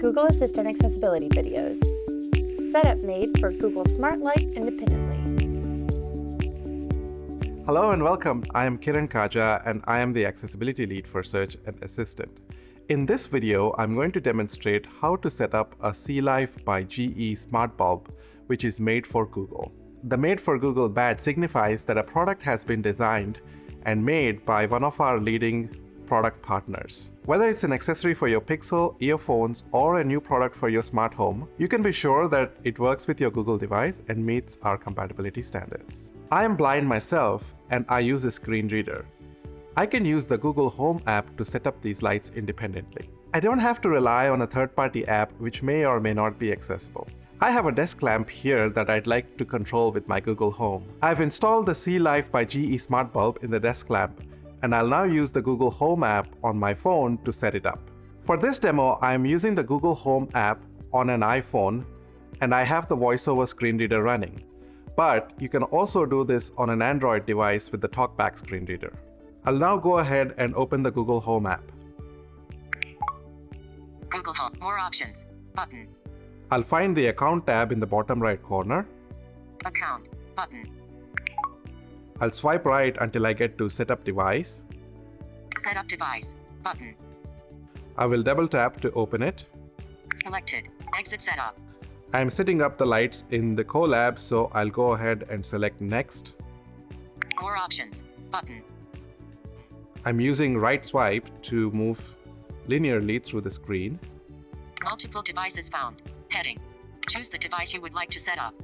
Google Assistant accessibility videos. Setup made for Google Smart Light independently. Hello and welcome. I am Kiran Kaja and I am the accessibility lead for Search and Assistant. In this video, I'm going to demonstrate how to set up a C-Life by GE smart bulb, which is made for Google. The Made for Google badge signifies that a product has been designed and made by one of our leading product partners. Whether it's an accessory for your Pixel, earphones, or a new product for your smart home, you can be sure that it works with your Google device and meets our compatibility standards. I am blind myself and I use a screen reader. I can use the Google Home app to set up these lights independently. I don't have to rely on a third-party app which may or may not be accessible. I have a desk lamp here that I'd like to control with my Google Home. I've installed the C-Life by GE Smart Bulb in the desk lamp and I'll now use the Google Home app on my phone to set it up. For this demo, I'm using the Google Home app on an iPhone and I have the VoiceOver screen reader running. But you can also do this on an Android device with the TalkBack screen reader. I'll now go ahead and open the Google Home app. Google Home, more options, button. I'll find the Account tab in the bottom right corner. Account, button. I'll swipe right until I get to Setup Device. Setup device, button. I will double tap to open it. Selected, exit setup. I'm setting up the lights in the Colab, so I'll go ahead and select Next. More options, button. I'm using right swipe to move linearly through the screen. Multiple devices found, heading. Choose the device you would like to set up.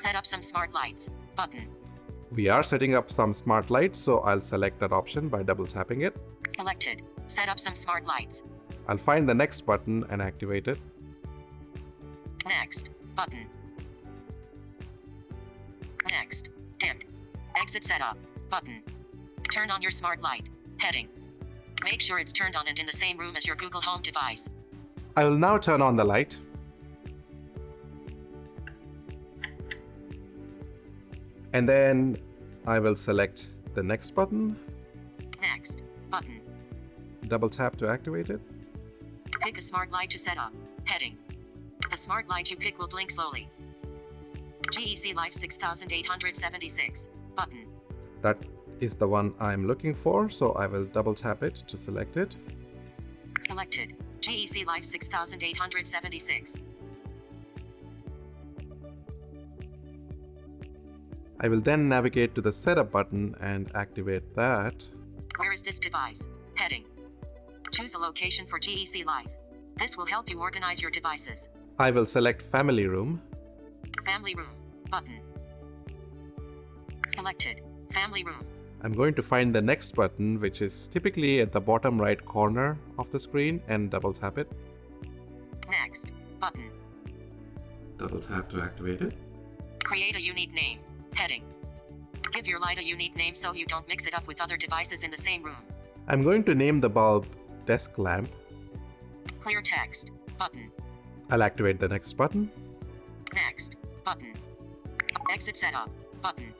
Set up some smart lights, button. We are setting up some smart lights, so I'll select that option by double tapping it. Selected, set up some smart lights. I'll find the next button and activate it. Next, button. Next, dimmed. Exit setup, button. Turn on your smart light, heading. Make sure it's turned on and in the same room as your Google Home device. I will now turn on the light. And then I will select the next button, Next, button. double tap to activate it. Pick a smart light to set up, heading. The smart light you pick will blink slowly. GE C-Life 6876, button. That is the one I'm looking for, so I will double tap it to select it. Selected, GE C-Life 6876. I will then navigate to the setup button and activate that. Where is this device? Heading. Choose a location for GE C-Life. This will help you organize your devices. I will select family room. Family room, button. Selected, family room. I'm going to find the next button, which is typically at the bottom right corner of the screen and double tap it. Next, button. Double tap to activate it. Create a unique name, heading. Give your light a unique name so you don't mix it up with other devices in the same room. I'm going to name the bulb desk lamp. Clear text, button. I'll activate the next button. Next, button. Exit setup, button.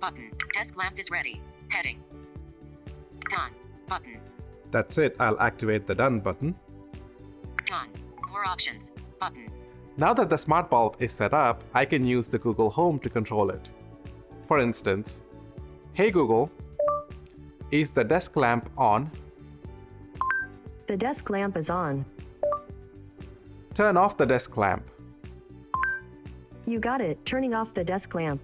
Button. Desk lamp is ready. Heading. Done. Button. That's it. I'll activate the done button. Done. More options. Button. Now that the smart bulb is set up, I can use the Google Home to control it. For instance, Hey Google, is the desk lamp on? The desk lamp is on. Turn off the desk lamp. You got it, turning off the desk lamp.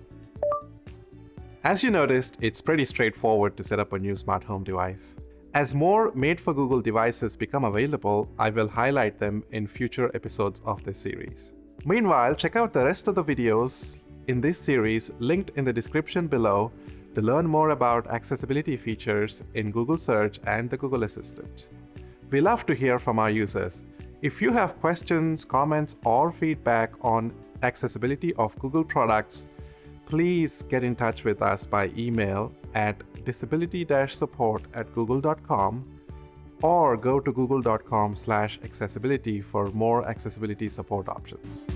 As you noticed, it's pretty straightforward to set up a new smart home device. As more made for Google devices become available, I will highlight them in future episodes of this series. Meanwhile, check out the rest of the videos in this series linked in the description below to learn more about accessibility features in Google Search and the Google Assistant. We love to hear from our users. If you have questions, comments, or feedback on accessibility of Google products, please get in touch with us by email at disability-support at google.com or go to google.com slash accessibility for more accessibility support options.